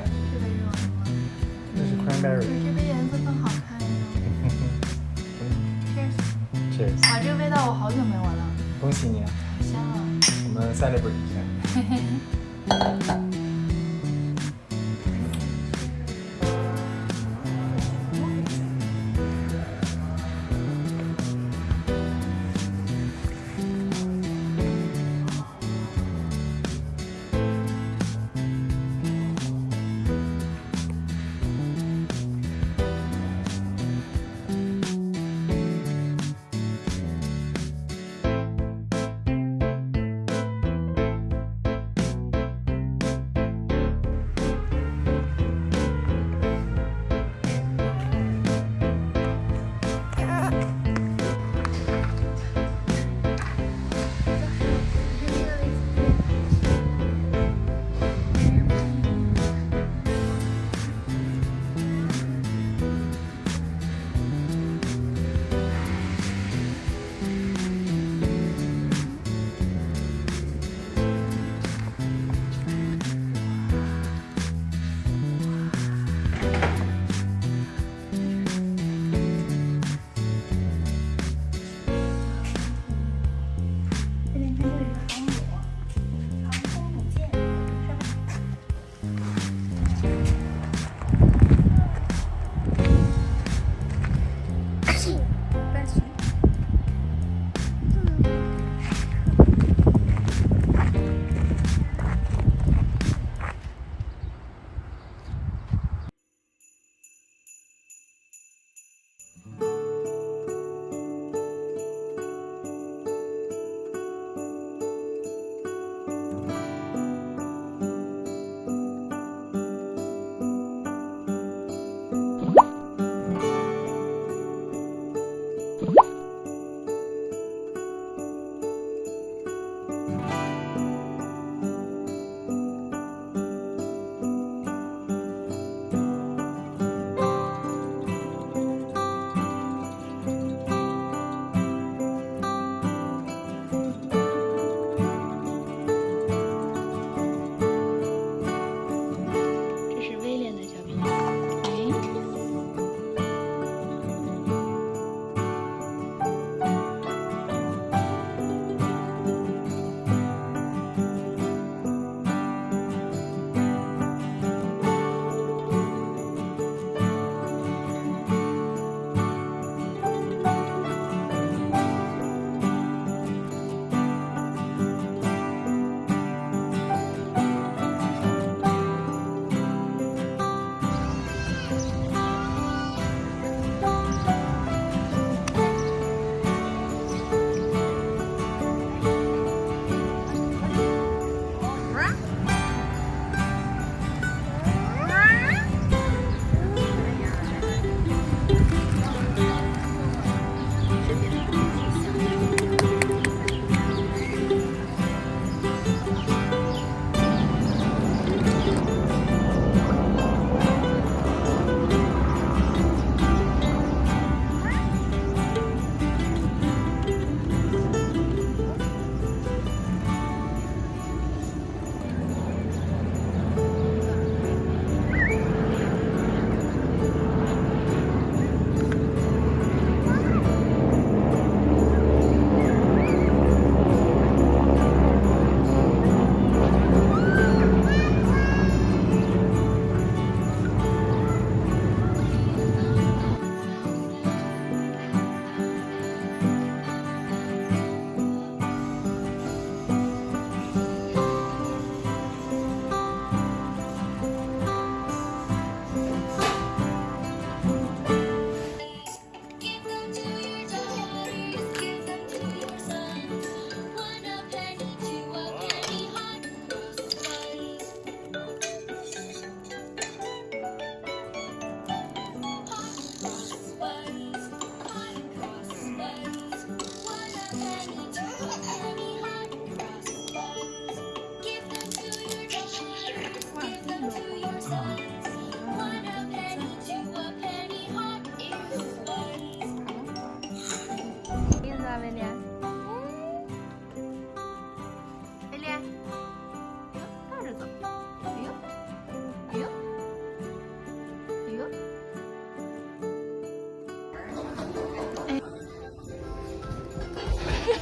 这个喝完吗？这是 cranberry。这杯颜色更好看呀。Cheers。Cheers。啊，这个味道我好久没闻了。恭喜你。好香啊。我们 celebrate。嘿嘿。